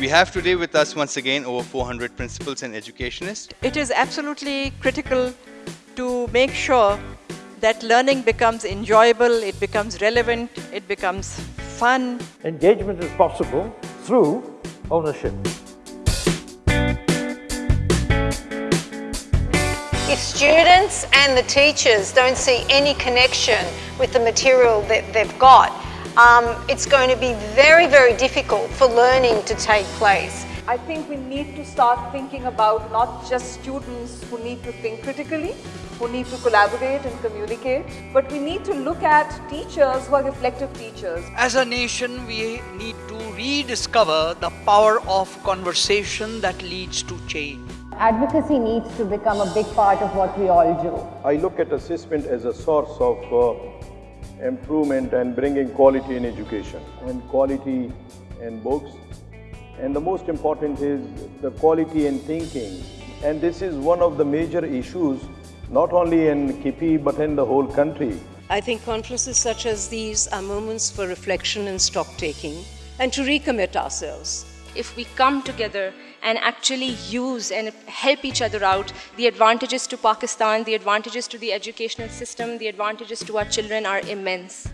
We have today with us once again over 400 principals and educationists. It is absolutely critical to make sure that learning becomes enjoyable, it becomes relevant, it becomes fun. Engagement is possible through ownership. If students and the teachers don't see any connection with the material that they've got, um, it's going to be very, very difficult for learning to take place. I think we need to start thinking about not just students who need to think critically, who need to collaborate and communicate, but we need to look at teachers who are reflective teachers. As a nation, we need to rediscover the power of conversation that leads to change. Advocacy needs to become a big part of what we all do. I look at assessment as a source of uh, improvement and bringing quality in education and quality in books. And the most important is the quality in thinking. And this is one of the major issues, not only in KP, but in the whole country. I think conferences such as these are moments for reflection and stock taking and to recommit ourselves. If we come together and actually use and help each other out, the advantages to Pakistan, the advantages to the educational system, the advantages to our children are immense.